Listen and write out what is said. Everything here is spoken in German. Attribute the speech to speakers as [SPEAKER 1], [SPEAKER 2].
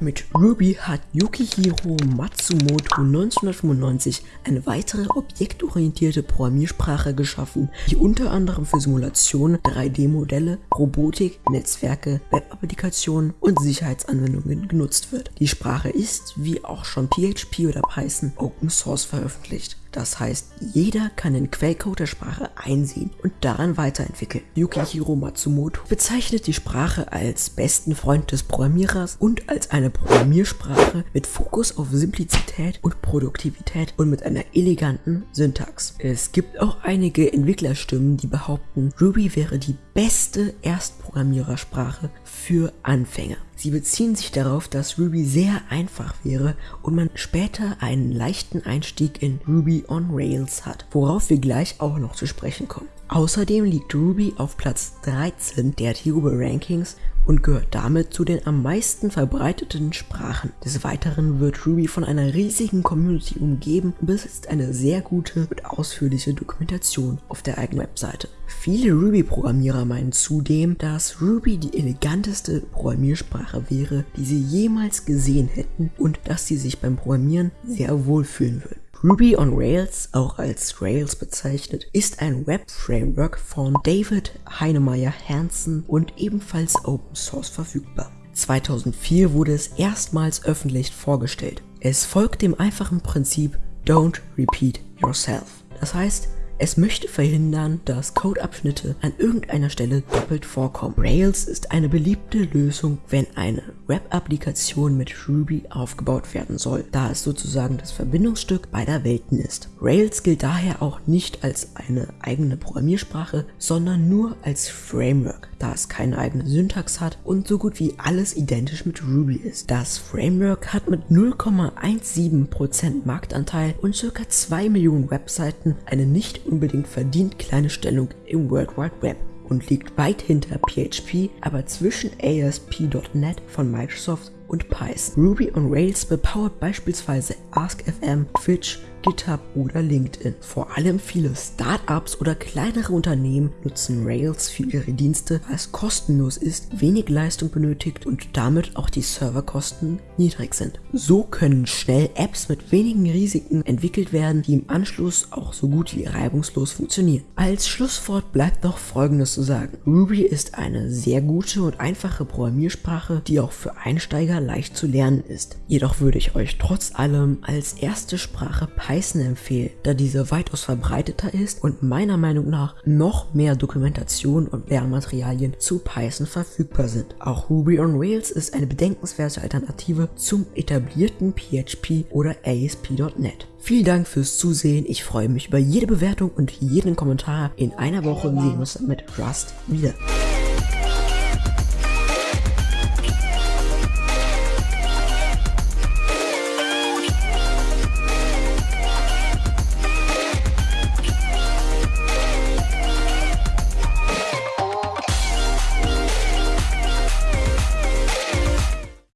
[SPEAKER 1] Mit Ruby hat Yukihiro Matsumoto 1995 eine weitere objektorientierte Programmiersprache geschaffen, die unter anderem für Simulationen, 3D-Modelle, Robotik, Netzwerke, Web-Applikationen und Sicherheitsanwendungen genutzt wird. Die Sprache ist, wie auch schon PHP oder Python, Open Source veröffentlicht. Das heißt, jeder kann den Quellcode der Sprache einsehen und daran weiterentwickeln. Yukihiro Matsumoto bezeichnet die Sprache als besten Freund des Programmierers und als eine Programmiersprache mit Fokus auf Simplizität und Produktivität und mit einer eleganten Syntax. Es gibt auch einige Entwicklerstimmen, die behaupten, Ruby wäre die beste Erstprogrammierersprache für Anfänger. Sie beziehen sich darauf, dass Ruby sehr einfach wäre und man später einen leichten Einstieg in Ruby on Rails hat, worauf wir gleich auch noch zu sprechen kommen. Außerdem liegt Ruby auf Platz 13 der Tuber Rankings und gehört damit zu den am meisten verbreiteten Sprachen. Des Weiteren wird Ruby von einer riesigen Community umgeben und besitzt eine sehr gute und ausführliche Dokumentation auf der eigenen Webseite. Viele Ruby-Programmierer meinen zudem, dass Ruby die eleganteste Programmiersprache wäre, die sie jemals gesehen hätten und dass sie sich beim Programmieren sehr wohlfühlen würden. Ruby on Rails, auch als Rails bezeichnet, ist ein Web-Framework von David Heinemeier Hansen und ebenfalls Open Source verfügbar. 2004 wurde es erstmals öffentlich vorgestellt. Es folgt dem einfachen Prinzip Don't Repeat Yourself. Das heißt, es möchte verhindern, dass Codeabschnitte an irgendeiner Stelle doppelt vorkommen. Rails ist eine beliebte Lösung, wenn eine Web-Applikation mit Ruby aufgebaut werden soll, da es sozusagen das Verbindungsstück beider Welten ist. Rails gilt daher auch nicht als eine eigene Programmiersprache, sondern nur als Framework, da es keine eigene Syntax hat und so gut wie alles identisch mit Ruby ist. Das Framework hat mit 0,17% Marktanteil und ca. 2 Millionen Webseiten eine nicht unbedingt verdient kleine Stellung im World Wide Web und liegt weit hinter PHP, aber zwischen ASP.NET von Microsoft und Python. Ruby on Rails bepowert beispielsweise AskFM, Twitch, GitHub oder LinkedIn. Vor allem viele Startups oder kleinere Unternehmen nutzen Rails für ihre Dienste, weil es kostenlos ist, wenig Leistung benötigt und damit auch die Serverkosten niedrig sind. So können schnell Apps mit wenigen Risiken entwickelt werden, die im Anschluss auch so gut wie reibungslos funktionieren. Als Schlusswort bleibt noch folgendes zu sagen. Ruby ist eine sehr gute und einfache Programmiersprache, die auch für Einsteiger leicht zu lernen ist. Jedoch würde ich euch trotz allem als erste Sprache Python empfehlen, da diese weitaus verbreiteter ist und meiner Meinung nach noch mehr Dokumentation und Lernmaterialien zu Python verfügbar sind. Auch Ruby on Rails ist eine bedenkenswerte Alternative zum etablierten PHP oder ASP.NET. Vielen Dank fürs Zusehen, ich freue mich über jede Bewertung und jeden Kommentar. In einer Woche sehen wir uns mit Rust wieder.